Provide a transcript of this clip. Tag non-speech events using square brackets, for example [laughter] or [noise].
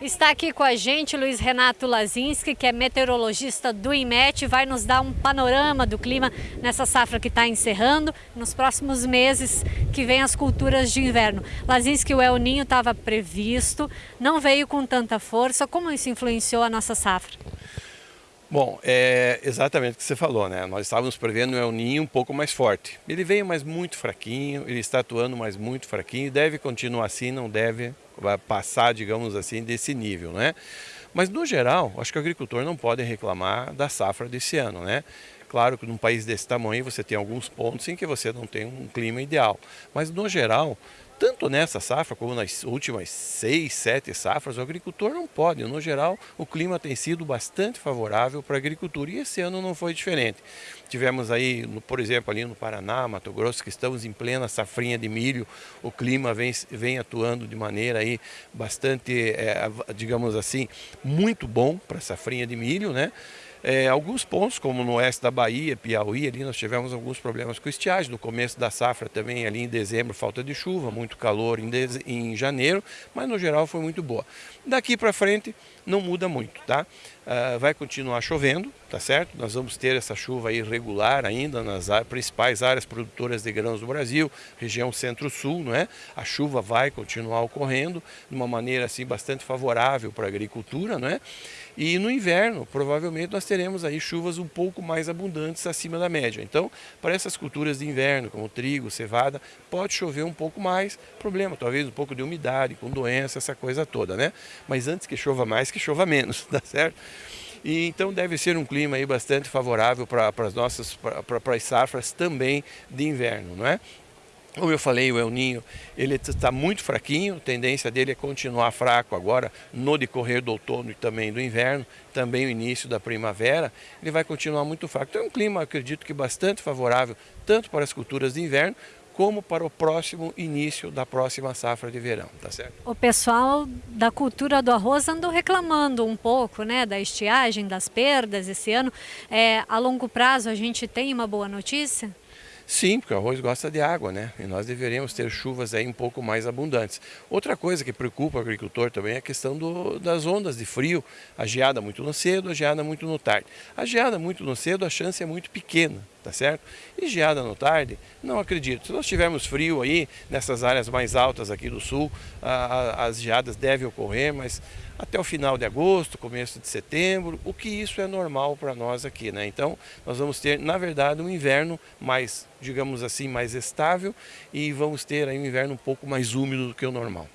Está aqui com a gente Luiz Renato Lazinski, que é meteorologista do IMET, vai nos dar um panorama do clima nessa safra que está encerrando, nos próximos meses que vem as culturas de inverno. Lazinski, o El Ninho estava previsto, não veio com tanta força, como isso influenciou a nossa safra? Bom, é exatamente o que você falou, né? Nós estávamos prevendo um El Ninho um pouco mais forte. Ele veio mais muito fraquinho, ele está atuando mais muito fraquinho, deve continuar assim, não deve passar, digamos assim, desse nível, né? Mas no geral, acho que o agricultor não pode reclamar da safra desse ano, né? Claro que num país desse tamanho você tem alguns pontos em que você não tem um clima ideal, mas no geral tanto nessa safra como nas últimas seis, sete safras, o agricultor não pode. No geral, o clima tem sido bastante favorável para a agricultura e esse ano não foi diferente. Tivemos aí, por exemplo, ali no Paraná, Mato Grosso, que estamos em plena safrinha de milho, o clima vem, vem atuando de maneira aí bastante, é, digamos assim, muito bom para a safrinha de milho, né? É, alguns pontos, como no oeste da Bahia, Piauí, ali nós tivemos alguns problemas com estiagem. No começo da safra também, ali em dezembro, falta de chuva, muito calor em, em janeiro, mas no geral foi muito boa. Daqui para frente não muda muito, tá? Uh, vai continuar chovendo, tá certo? Nós vamos ter essa chuva irregular ainda nas principais áreas produtoras de grãos do Brasil, região centro-sul, não é? A chuva vai continuar ocorrendo de uma maneira assim bastante favorável para a agricultura, não é? E no inverno, provavelmente nós teremos aí chuvas um pouco mais abundantes acima da média. Então, para essas culturas de inverno, como trigo, cevada, pode chover um pouco mais, problema, talvez um pouco de umidade, com doença, essa coisa toda, né? Mas antes que chova mais, que chova menos, [laughs] tá certo? E então deve ser um clima aí bastante favorável para as nossas para as safras também de inverno, não é? Como eu falei, o El Ninho ele está muito fraquinho, a tendência dele é continuar fraco agora no decorrer do outono e também do inverno, também o início da primavera, ele vai continuar muito fraco. Então é um clima, acredito que bastante favorável, tanto para as culturas de inverno, como para o próximo início da próxima safra de verão, tá certo? O pessoal da cultura do arroz andou reclamando um pouco, né, da estiagem, das perdas esse ano. É, a longo prazo a gente tem uma boa notícia? Sim, porque o arroz gosta de água, né? E nós deveríamos ter chuvas aí um pouco mais abundantes. Outra coisa que preocupa o agricultor também é a questão do, das ondas de frio. A geada muito no cedo, a geada muito no tarde. A geada muito no cedo, a chance é muito pequena, tá certo? E geada no tarde, não acredito. Se nós tivermos frio aí, nessas áreas mais altas aqui do sul, a, a, as geadas devem ocorrer, mas até o final de agosto, começo de setembro, o que isso é normal para nós aqui, né? Então, nós vamos ter, na verdade, um inverno mais, digamos assim, mais estável e vamos ter aí um inverno um pouco mais úmido do que o normal.